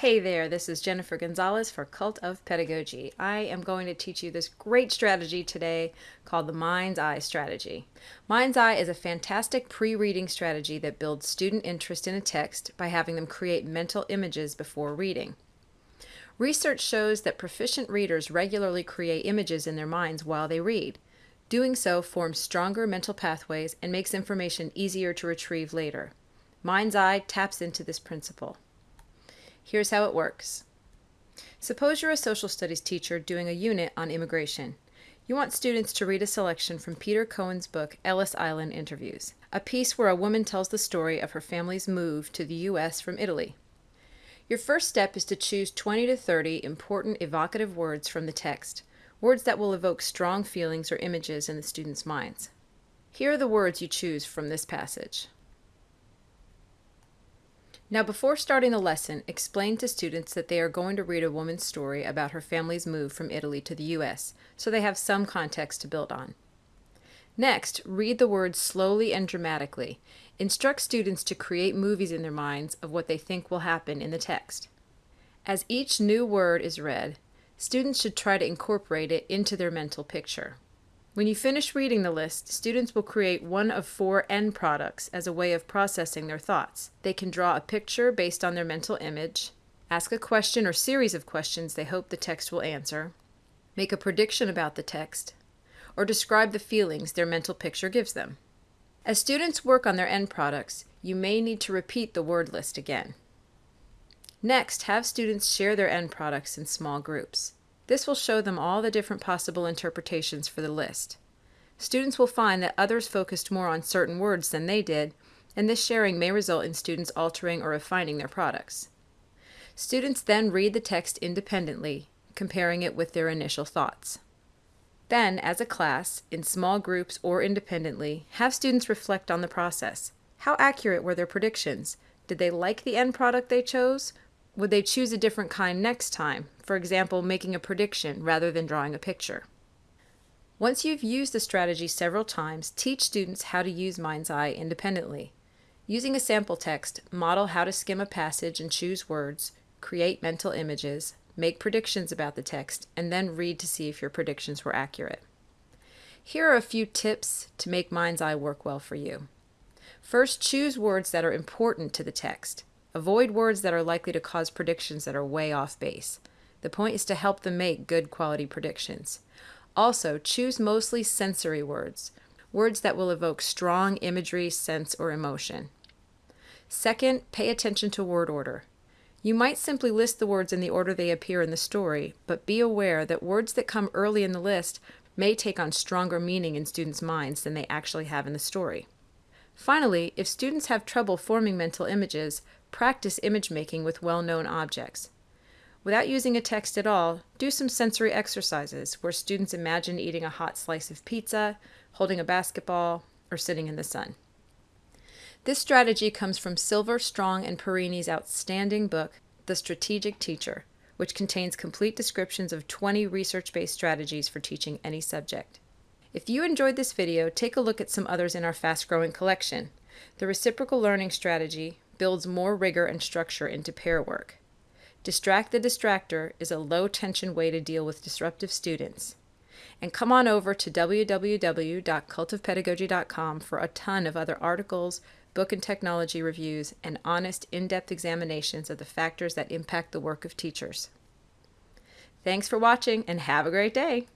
Hey there, this is Jennifer Gonzalez for Cult of Pedagogy. I am going to teach you this great strategy today called the Mind's Eye Strategy. Mind's Eye is a fantastic pre reading strategy that builds student interest in a text by having them create mental images before reading. Research shows that proficient readers regularly create images in their minds while they read. Doing so forms stronger mental pathways and makes information easier to retrieve later. Mind's Eye taps into this principle. Here's how it works. Suppose you're a social studies teacher doing a unit on immigration. You want students to read a selection from Peter Coan's book, Ellis Island Interviews, a piece where a woman tells the story of her family's move to the U.S. from Italy. Your first step is to choose 20 to 30 important evocative words from the text, words that will evoke strong feelings or images in the students' minds. Here are the words you choose from this passage. Now, before starting the lesson, explain to students that they are going to read a woman's story about her family's move from Italy to the U.S., so they have some context to build on. Next, read the words slowly and dramatically. Instruct students to create movies in their minds of what they think will happen in the text. As each new word is read, students should try to incorporate it into their mental picture. When you finish reading the list, students will create one of four end products as a way of processing their thoughts. They can draw a picture based on their mental image, ask a question or series of questions they hope the text will answer, make a prediction about the text, or describe the feelings their mental picture gives them. As students work on their end products, you may need to repeat the word list again. Next, have students share their end products in small groups. This will show them all the different possible interpretations for the list. Students will find that others focused more on certain words than they did, and this sharing may result in students altering or refining their products. Students then read the text independently, comparing it with their initial thoughts. Then, as a class, in small groups or independently, have students reflect on the process. How accurate were their predictions? Did they like the end product they chose? Would they choose a different kind next time, for example, making a prediction rather than drawing a picture? Once you've used the strategy several times, teach students how to use Mind's Eye independently. Using a sample text, model how to skim a passage and choose words, create mental images, make predictions about the text, and then read to see if your predictions were accurate. Here are a few tips to make Mind's Eye work well for you. First, choose words that are important to the text. Avoid words that are likely to cause predictions that are way off base. The point is to help them make good quality predictions. Also, choose mostly sensory words, words that will evoke strong imagery, sense, or emotion. Second, pay attention to word order. You might simply list the words in the order they appear in the story, but be aware that words that come early in the list may take on stronger meaning in students' minds than they actually have in the story. Finally, if students have trouble forming mental images, practice image making with well-known objects. Without using a text at all, do some sensory exercises where students imagine eating a hot slice of pizza, holding a basketball, or sitting in the sun. This strategy comes from Silver, Strong, and Perini's outstanding book, The Strategic Teacher, which contains complete descriptions of 20 research-based strategies for teaching any subject. If you enjoyed this video, take a look at some others in our fast-growing collection. The reciprocal learning strategy builds more rigor and structure into pair work. Distract the Distractor is a low-tension way to deal with disruptive students. And come on over to www.cultofpedagogy.com for a ton of other articles, book and technology reviews, and honest, in-depth examinations of the factors that impact the work of teachers. Thanks for watching and have a great day!